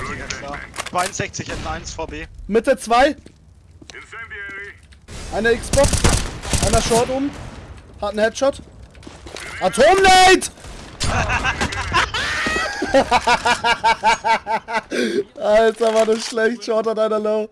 Digga, klar. 62 N1 VB. Mitte 2. Eine Xbox. Einer Short um. Hat einen Headshot. Atomlight! Alter, war das schlecht. Short hat einer low.